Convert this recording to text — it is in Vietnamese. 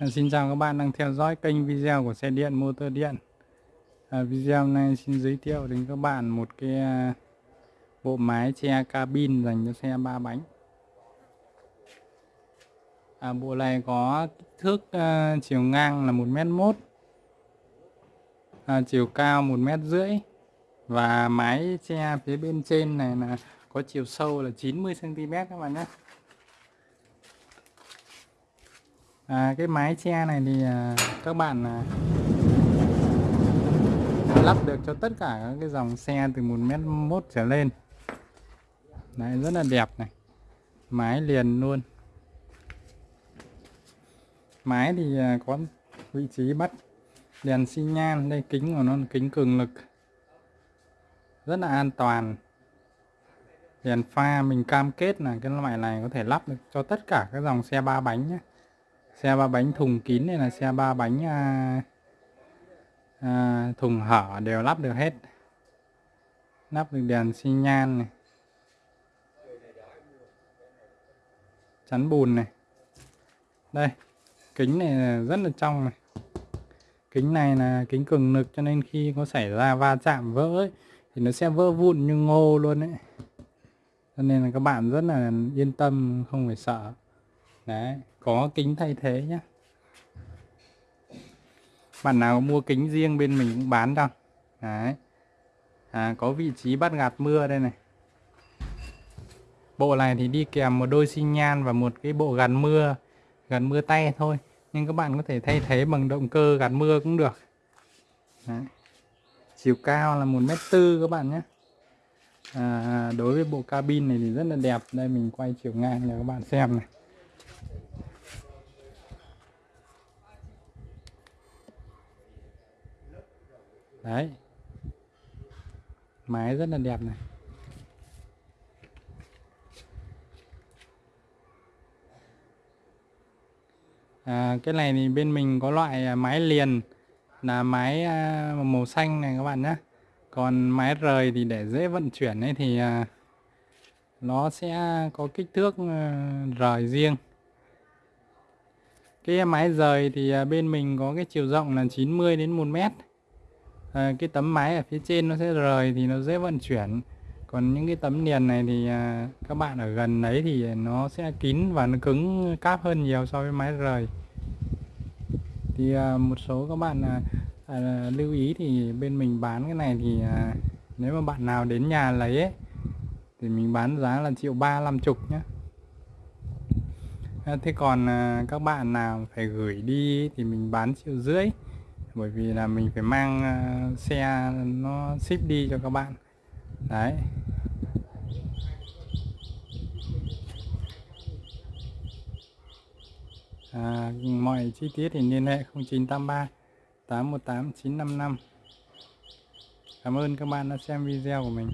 À, xin chào các bạn đang theo dõi kênh video của xe điện motor điện. À, video này xin giới thiệu đến các bạn một cái à, bộ máy che cabin dành cho xe ba bánh. À, bộ này có kích thước à, chiều ngang là một mét mốt à, chiều cao một mét rưỡi và mái che phía bên trên này là có chiều sâu là 90 cm các bạn nhé. À, cái mái che này thì à, các bạn à, lắp được cho tất cả các cái dòng xe từ 1 mét mốt trở lên. Đấy rất là đẹp này. Mái liền luôn. Mái thì à, có vị trí bắt đèn xi nhan đây kính của nó là kính cường lực. Rất là an toàn. Đèn pha mình cam kết là cái loại này có thể lắp được cho tất cả các dòng xe ba bánh nhé xe ba bánh thùng kín này là xe ba bánh à, à, thùng hở đều lắp được hết. Lắp được đèn xi nhan này. Chắn bùn này. Đây kính này rất là trong này. Kính này là kính cường lực cho nên khi có xảy ra va chạm vỡ ấy, thì nó sẽ vỡ vụn như ngô luôn đấy cho nên là các bạn rất là yên tâm không phải sợ đấy có kính thay thế nhé bạn nào mua kính riêng bên mình cũng bán đâu. đấy. À, có vị trí bắt gạt mưa đây này. Bộ này thì đi kèm một đôi xi nhan và một cái bộ gạt mưa gạt mưa tay thôi. Nhưng các bạn có thể thay thế bằng động cơ gạt mưa cũng được. Đấy. chiều cao là một mét tư các bạn nhé à, đối với bộ cabin này thì rất là đẹp. Đây mình quay chiều ngang cho các bạn xem này. Đấy. Máy rất là đẹp này. À, cái này thì bên mình có loại à, máy liền là máy à, màu xanh này các bạn nhé còn máy rời thì để dễ vận chuyển ấy thì à, nó sẽ có kích thước rời riêng. Cái máy rời thì bên mình có cái chiều rộng là 90 đến 1 mét à, cái tấm máy ở phía trên nó sẽ rời thì nó dễ vận chuyển. Còn những cái tấm liền này thì à, các bạn ở gần đấy thì nó sẽ kín và nó cứng cáp hơn nhiều so với máy rời. Thì à, một số các bạn à, à, lưu ý thì bên mình bán cái này thì à, nếu mà bạn nào đến nhà lấy ấy, thì mình bán giá là triệu ba năm chục nhé à, thế còn à, các bạn nào phải gửi đi thì mình bán triệu rưỡi bởi vì là mình phải mang ờ, xe nó ship đi cho các bạn. Đấy. À, mọi chi tiết thì liên hệ 0983 818 955 Cảm ơn các bạn đã xem video của mình.